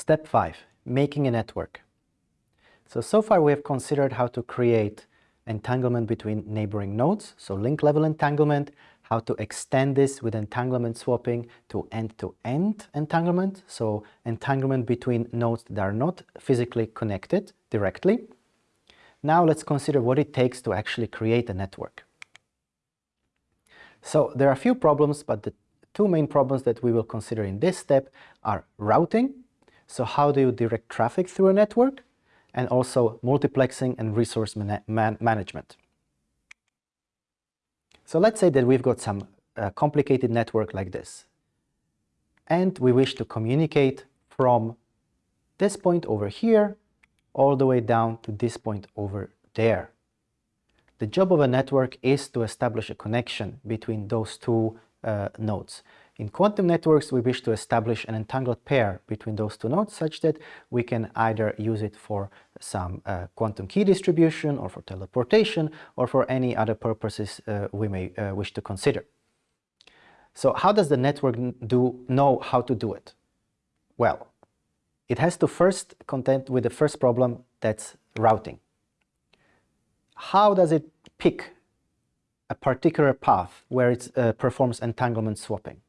Step 5. Making a network. So, so far we have considered how to create entanglement between neighboring nodes, so link level entanglement, how to extend this with entanglement swapping to end-to-end -end entanglement, so entanglement between nodes that are not physically connected directly. Now let's consider what it takes to actually create a network. So there are a few problems, but the two main problems that we will consider in this step are routing, so how do you direct traffic through a network, and also multiplexing and resource man man management. So let's say that we've got some uh, complicated network like this. And we wish to communicate from this point over here all the way down to this point over there. The job of a network is to establish a connection between those two uh, nodes. In quantum networks, we wish to establish an entangled pair between those two nodes such that we can either use it for some uh, quantum key distribution or for teleportation or for any other purposes uh, we may uh, wish to consider. So how does the network do know how to do it? Well, it has to first contend with the first problem that's routing. How does it pick a particular path where it uh, performs entanglement swapping?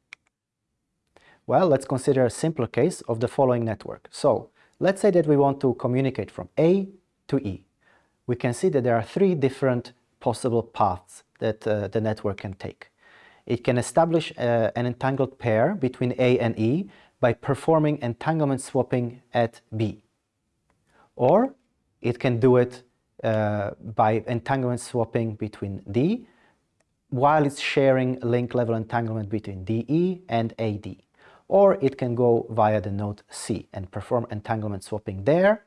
Well, let's consider a simpler case of the following network. So, let's say that we want to communicate from A to E. We can see that there are three different possible paths that uh, the network can take. It can establish uh, an entangled pair between A and E by performing entanglement swapping at B. Or it can do it uh, by entanglement swapping between D while it's sharing link level entanglement between DE and AD or it can go via the node C and perform entanglement swapping there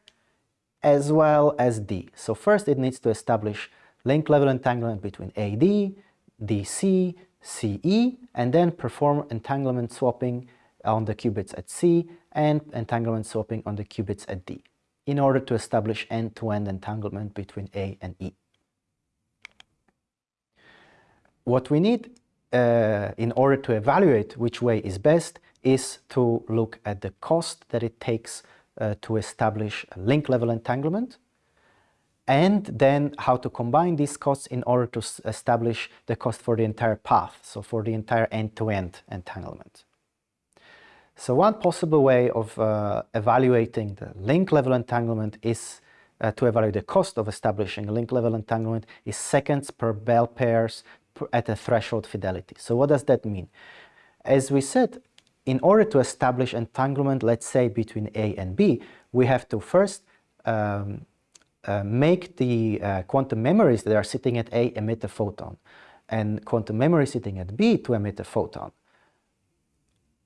as well as D. So first it needs to establish link level entanglement between AD, DC, CE and then perform entanglement swapping on the qubits at C and entanglement swapping on the qubits at D in order to establish end-to-end -end entanglement between A and E. What we need uh, in order to evaluate which way is best is to look at the cost that it takes uh, to establish a link level entanglement and then how to combine these costs in order to establish the cost for the entire path, so for the entire end-to-end -end entanglement. So one possible way of uh, evaluating the link level entanglement is uh, to evaluate the cost of establishing a link level entanglement is seconds per bell pairs at a threshold fidelity. So what does that mean? As we said, in order to establish entanglement, let's say between A and B, we have to first um, uh, make the uh, quantum memories that are sitting at A emit a photon and quantum memory sitting at B to emit a photon.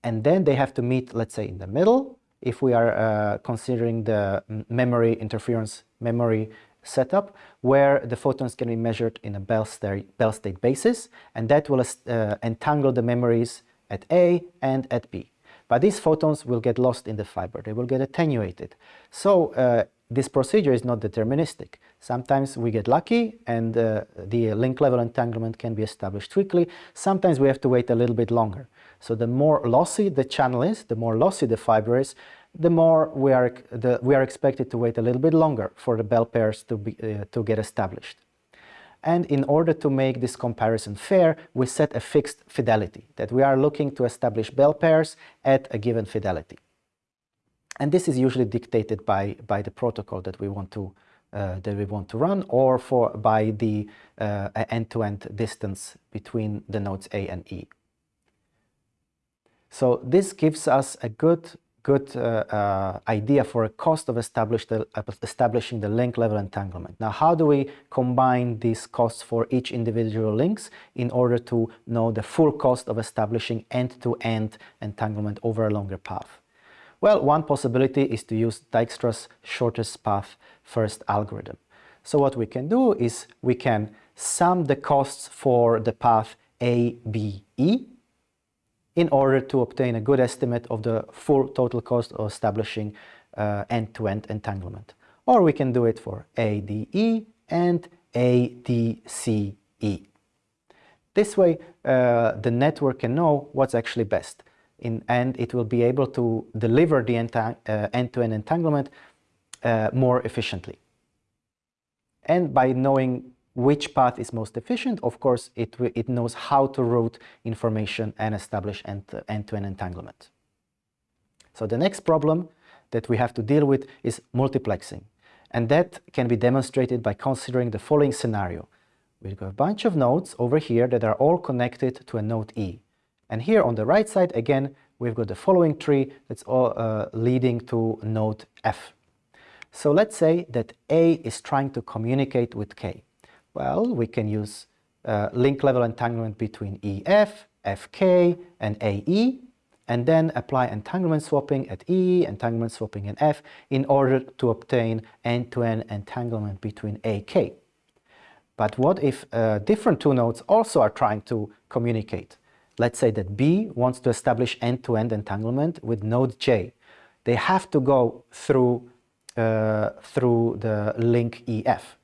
And then they have to meet, let's say, in the middle, if we are uh, considering the memory interference memory setup, where the photons can be measured in a Bell state, basis, and that will uh, entangle the memories at A and at B. But these photons will get lost in the fiber, they will get attenuated. So uh, this procedure is not deterministic. Sometimes we get lucky and uh, the link level entanglement can be established quickly. Sometimes we have to wait a little bit longer. So the more lossy the channel is, the more lossy the fiber is, the more we are, the, we are expected to wait a little bit longer for the bell pairs to, be, uh, to get established. And in order to make this comparison fair, we set a fixed fidelity, that we are looking to establish bell pairs at a given fidelity. And this is usually dictated by, by the protocol that we want to uh, that we want to run or for by the uh, end-to-end -end distance between the nodes A and E. So this gives us a good good uh, uh, idea for a cost of establishing the link level entanglement. Now, how do we combine these costs for each individual links in order to know the full cost of establishing end-to-end -end entanglement over a longer path? Well, one possibility is to use Dijkstra's shortest path first algorithm. So what we can do is we can sum the costs for the path A, B, E in order to obtain a good estimate of the full total cost of establishing uh, end-to-end uh, -end entanglement. Or we can do it for ADE and ADCE. This way, uh, the network can know what's actually best. in, and it will be able to deliver the uh, end-to-end -end entanglement uh, more efficiently. And by knowing which path is most efficient, of course, it, it knows how to route information and establish end-to-end -end entanglement. So the next problem that we have to deal with is multiplexing. And that can be demonstrated by considering the following scenario. We've got a bunch of nodes over here that are all connected to a node E. And here on the right side, again, we've got the following tree that's all uh, leading to node F. So let's say that A is trying to communicate with K. Well, we can use uh, link level entanglement between EF, FK, and AE, and then apply entanglement swapping at E, entanglement swapping at F, in order to obtain end-to-end -end entanglement between AK. But what if uh, different two nodes also are trying to communicate? Let's say that B wants to establish end-to-end -end entanglement with node J. They have to go through, uh, through the link EF.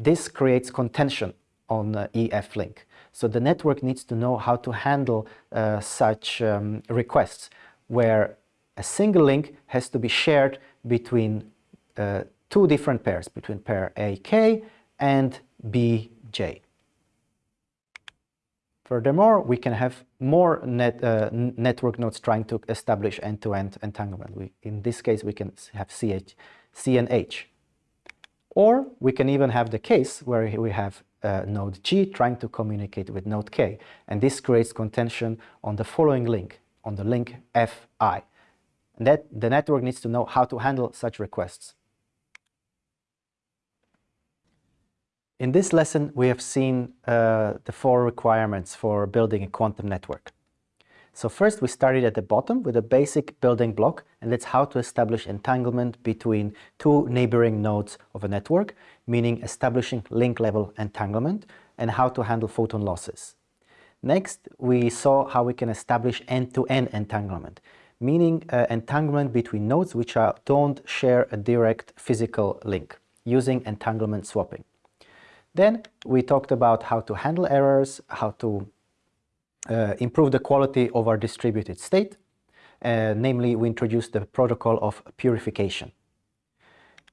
This creates contention on the EF link. So the network needs to know how to handle uh, such um, requests where a single link has to be shared between uh, two different pairs, between pair AK and BJ. Furthermore, we can have more net, uh, network nodes trying to establish end-to-end -end entanglement. We, in this case, we can have CH, C and H. Or we can even have the case where we have uh, node G trying to communicate with node K. And this creates contention on the following link, on the link Fi. And that the network needs to know how to handle such requests. In this lesson, we have seen uh, the four requirements for building a quantum network. So first we started at the bottom with a basic building block and that's how to establish entanglement between two neighboring nodes of a network, meaning establishing link level entanglement and how to handle photon losses. Next, we saw how we can establish end-to-end -end entanglement, meaning uh, entanglement between nodes which are, don't share a direct physical link, using entanglement swapping. Then we talked about how to handle errors, how to improve the quality of our distributed state. Uh, namely, we introduced the protocol of purification.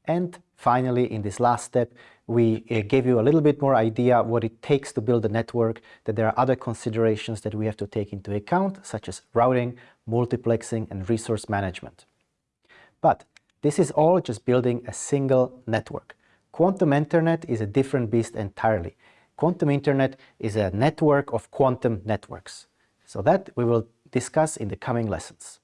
And finally, in this last step, we uh, gave you a little bit more idea what it takes to build a network, that there are other considerations that we have to take into account, such as routing, multiplexing, and resource management. But this is all just building a single network. Quantum Internet is a different beast entirely. Quantum Internet is a network of quantum networks. So that we will discuss in the coming lessons.